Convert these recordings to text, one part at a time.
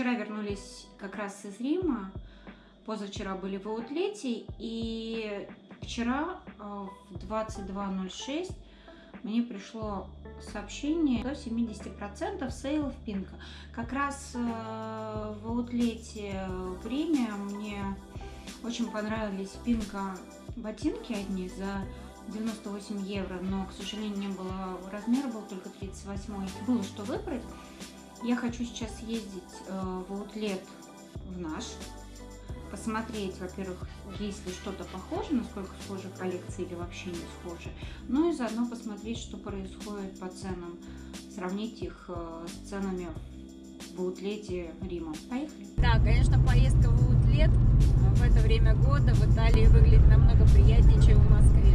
Вчера вернулись как раз из Рима, позавчера были в аутлете, и вчера э, в 22.06 мне пришло сообщение до 70% сейлов Пинка. Как раз э, в аутлете в Риме мне очень понравились Пинка ботинки одни за 98 евро, но, к сожалению, не было размера, был только 38. Было что выбрать. Я хочу сейчас ездить э, в аутлет в наш, посмотреть, во-первых, есть ли что-то похоже, насколько схожи коллекции или вообще не схожи, ну и заодно посмотреть, что происходит по ценам, сравнить их э, с ценами в аутлете Рима. Поехали? Да, конечно, поездка в аутлет в это время года в Италии выглядит намного приятнее, чем в Москве.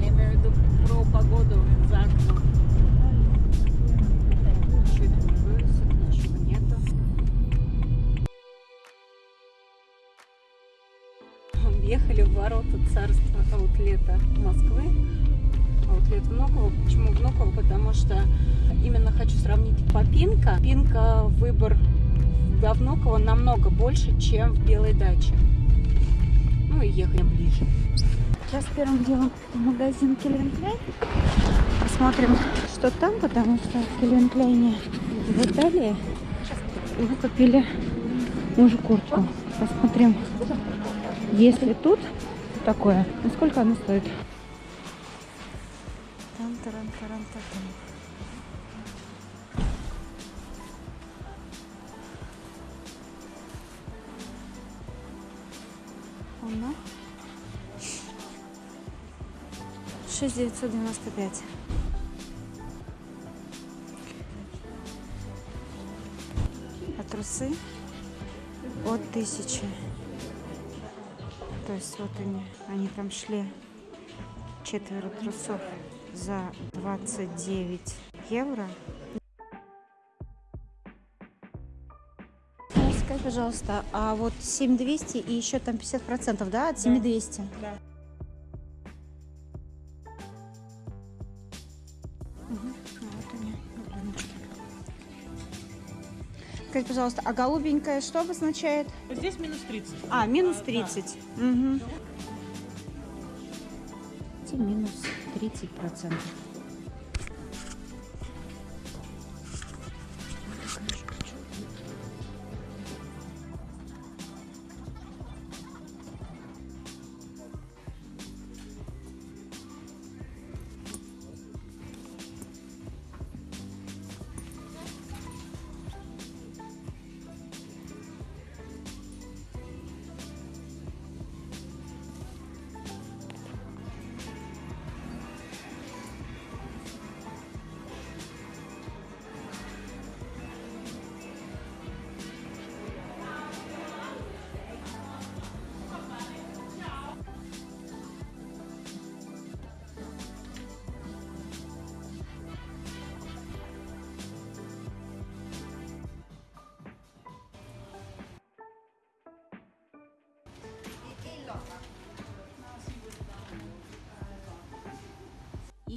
Я имею в виду про погоду за окном. Въехали в ворота царства аутлета Москвы. Аутлет Внуково. Почему Внуково? Потому что именно хочу сравнить по Пинка. Выбор во Внуково намного больше, чем в Белой даче. Ну и ехали ближе. Сейчас первым делом магазин Кляйн. Посмотрим, что там, потому что в Кельвин Кляйне в Италии мы купили мужу куртку. Посмотрим, если тут такое, ну сколько оно стоит? Оно 6995. А трусы от тысячи. То есть вот они, они там шли четверо трусов за 29 евро. Скажи, пожалуйста, а вот 7200 и еще там 50 процентов, да, от 7200? Да. Скажите, пожалуйста, а голубенькая что обозначает? Здесь минус 30. А, минус 30. А, да. угу. Минус 30 процентов.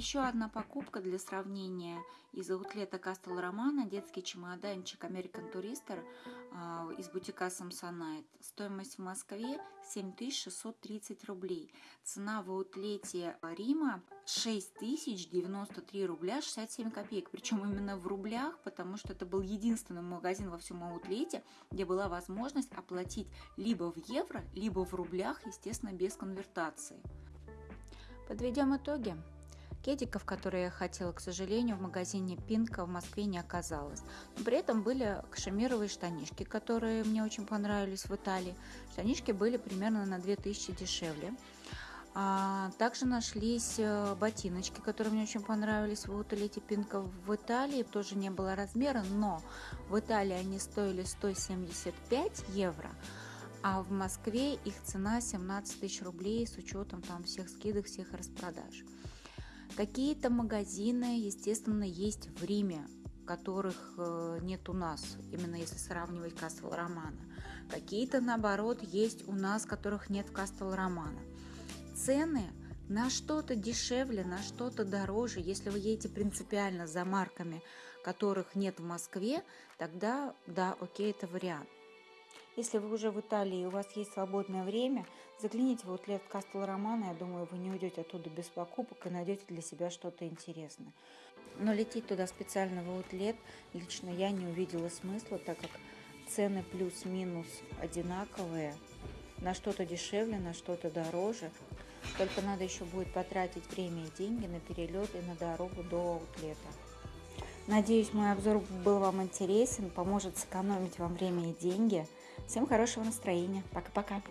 Еще одна покупка для сравнения из аутлета Кастел Романа, детский чемоданчик American Tourister э, из бутика Samsonite. Стоимость в Москве 7630 рублей. Цена в аутлете Рима 6093 рубля 67 копеек. Причем именно в рублях, потому что это был единственный магазин во всем аутлете, где была возможность оплатить либо в евро, либо в рублях, естественно, без конвертации. Подведем итоги. Кедиков, которые я хотела, к сожалению, в магазине Пинка в Москве не оказалось. Но при этом были кашемировые штанишки, которые мне очень понравились в Италии. Штанишки были примерно на 2000 дешевле. А, также нашлись э, ботиночки, которые мне очень понравились в Уталете Пинка в Италии. Тоже не было размера, но в Италии они стоили 175 евро, а в Москве их цена 17 тысяч рублей с учетом там всех скидок, всех распродаж. Какие-то магазины, естественно, есть в Риме, которых э, нет у нас, именно если сравнивать Кастел Романа. Какие-то, наоборот, есть у нас, которых нет в Кастел Романа. Цены на что-то дешевле, на что-то дороже. Если вы едете принципиально за марками, которых нет в Москве, тогда да, окей, это вариант. Если вы уже в Италии и у вас есть свободное время, загляните в аутлет Кастел Романа. Я думаю, вы не уйдете оттуда без покупок и найдете для себя что-то интересное. Но лететь туда специально в аутлет лично я не увидела смысла, так как цены плюс-минус одинаковые. На что-то дешевле, на что-то дороже. Только надо еще будет потратить время и деньги на перелет и на дорогу до аутлета. Надеюсь, мой обзор был вам интересен, поможет сэкономить вам время и деньги. Всем хорошего настроения. Пока-пока.